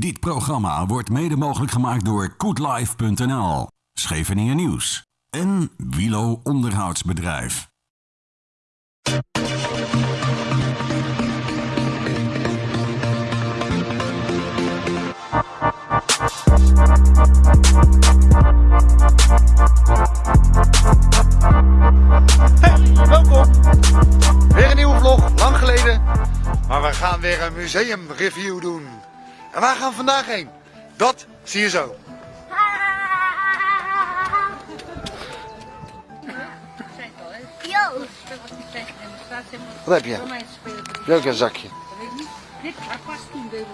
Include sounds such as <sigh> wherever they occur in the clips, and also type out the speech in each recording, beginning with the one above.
Dit programma wordt mede mogelijk gemaakt door koetlife.nl, Scheveningen Nieuws en Wilo Onderhoudsbedrijf. Hey, welkom. Weer een nieuwe vlog, lang geleden. Maar we gaan weer een museumreview doen. En waar gaan we vandaag heen? Dat zie je zo. Yo, Wat heb je? Ook een zakje?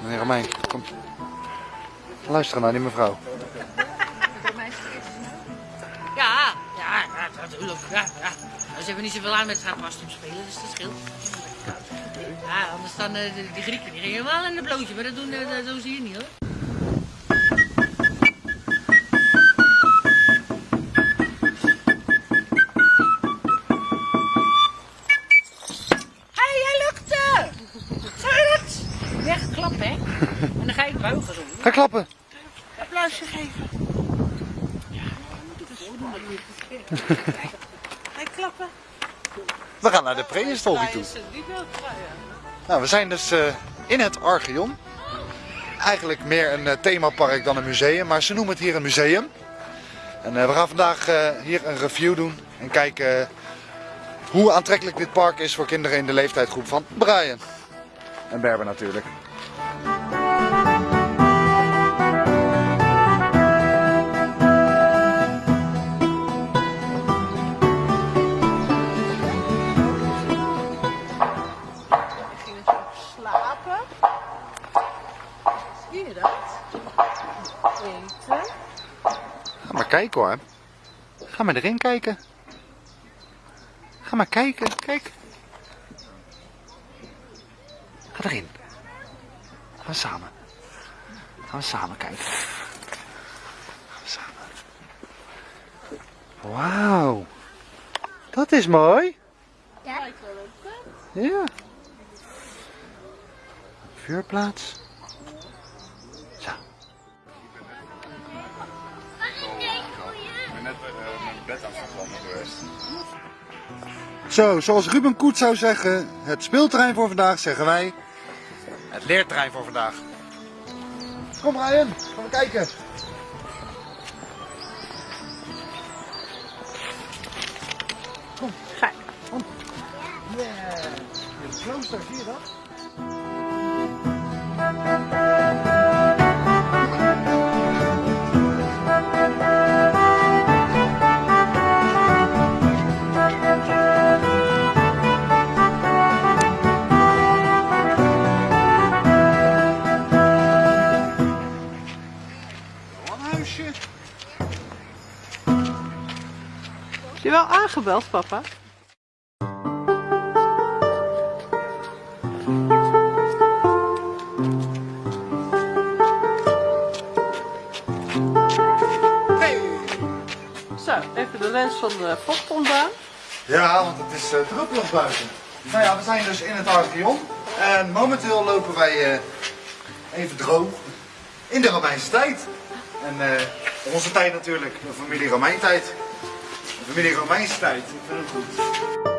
Meneer Romein, kom. Luister naar die mevrouw. Ja, ja, natuurlijk. Ja, ja. Ze hebben niet zoveel aan met gaan pastum spelen, dus dat scheelt. Ja, anders dan eh, de, die Grieken die gingen helemaal in een blootje, maar dat doen, dat doen ze hier niet hoor. Hé, hey, jij lukte! Zou je dat? Weg klappen, hè? <laughs> En dan ga ik buigen zo. Ga klappen. Applausje geven. Ga je klappen? We gaan naar de prehistorie toe. Nou, we zijn dus eh, in het Archeon. Eigenlijk meer een eh, themapark dan een museum, maar ze noemen het hier een museum. En eh, we gaan vandaag hier een review doen en kijken hoe aantrekkelijk dit park is voor kinderen in de leeftijdsgroep van Brian. En Berber natuurlijk. Hoor. Ga maar erin kijken. Ga maar kijken. Kijk. Ga erin. Gaan we samen. Gaan we samen kijken. Gaan we samen. Wauw. Dat is mooi. Tent. Ja. Vuurplaats. Zo, zoals Ruben Koet zou zeggen, het speelterrein voor vandaag zeggen wij. Het leerterrein voor vandaag. Kom Ryan, gaan we kijken. Kom, Ga. kom. Yeah. Het klooster, zie je dat? Aangebeld, papa? Zo, even de lens van de vocht ontdaan. Ja, want het is uh, druppelig buiten. Nou ja, we zijn dus in het Archeon. En momenteel lopen wij eh, even droog in de Romeinse tijd. En eh, onze tijd natuurlijk, de familie Romein tijd. De familie Romeinse tijd, ik vind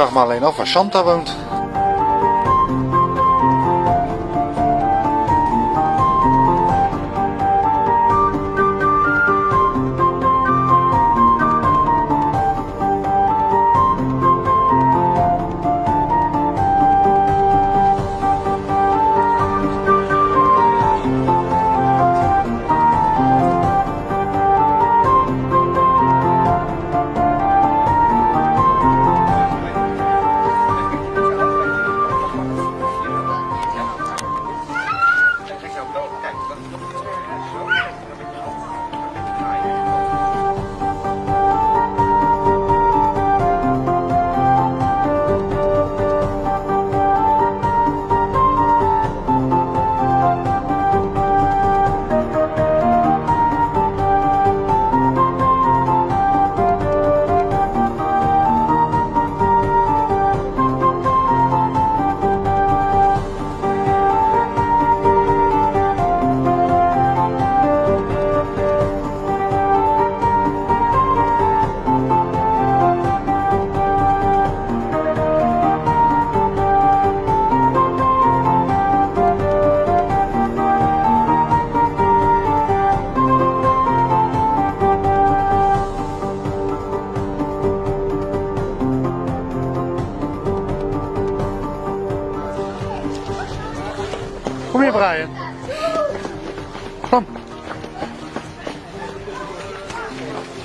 vraag me alleen af waar Santa woont.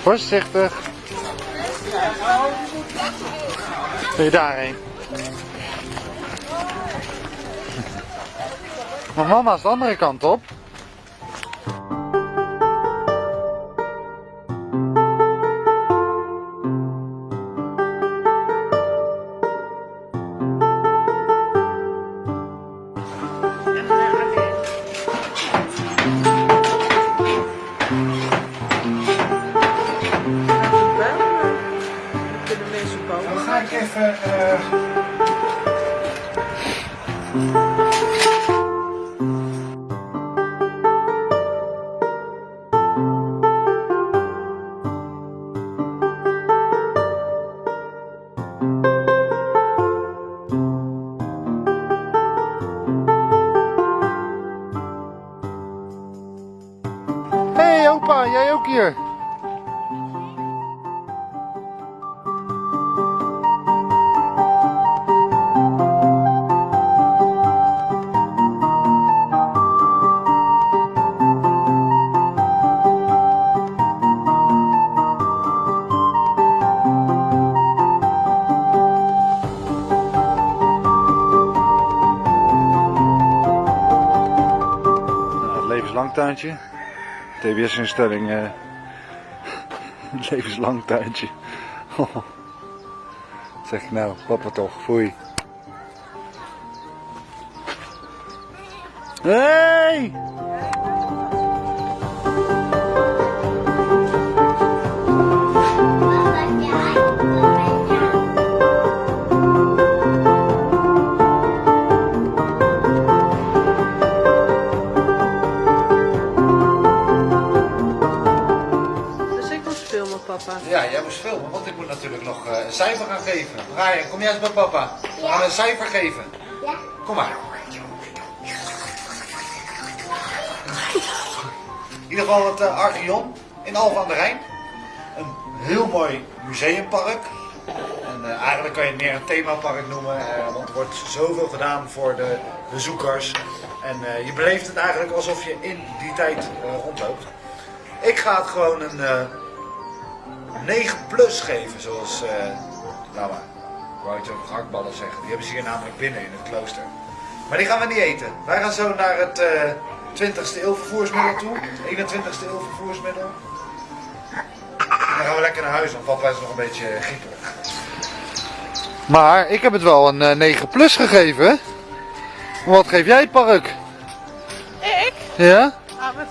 Voorzichtig. Wil je daarheen? Maar mama is de andere kant op. ga levenslang. TBS-instelling. eh <laughs> levenslang tuintje. <laughs> Zeg ik nou, papa toch, foei. Hey! Geven. Brian, kom jij eens bij papa. We gaan een cijfer geven. Ja. Kom maar. In ieder geval het uh, Archeon in Alphen aan de Rijn. Een heel mooi museumpark. En eh, eigenlijk kan je het meer een themapark noemen, eh, want er wordt zoveel gedaan voor de bezoekers. En eh, je beleeft het eigenlijk alsof je in die tijd eh, rondloopt. Ik ga het gewoon een eh, 9 plus geven, zoals, nou maar, ik wou iets over gehaktballen zeggen. Die hebben ze hier namelijk binnen in het klooster. Maar die gaan we niet eten. Wij gaan zo naar het eh 20ste eeuw vervoersmiddel toe. Het 21ste eeuw vervoersmiddel. En dan gaan we lekker naar huis, want papa is nog een beetje grieperig. Maar ik heb het wel een eh, 9 plus gegeven. Wat geef jij het park? Ik? Ja?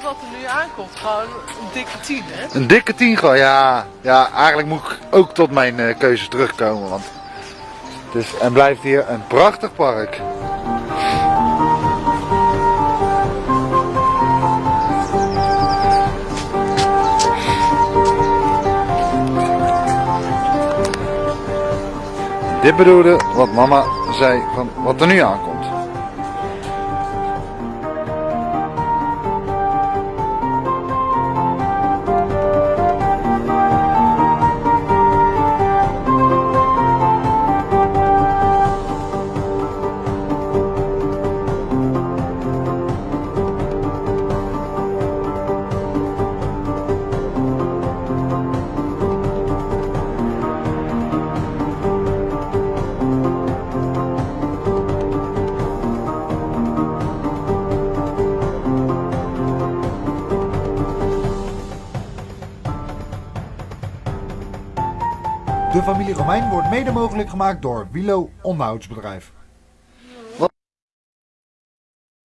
Wat er nu aankomt, gewoon een dikke tien, hè? Een dikke 10 gewoon, ja. Ja, eigenlijk moet ik ook tot mijn eh, keuze terugkomen. Want het en blijft hier een prachtig park. Dit bedoelde wat mama zei van wat er nu aankomt. Familie Romein wordt mede mogelijk gemaakt door Wilo Onderhoudsbedrijf.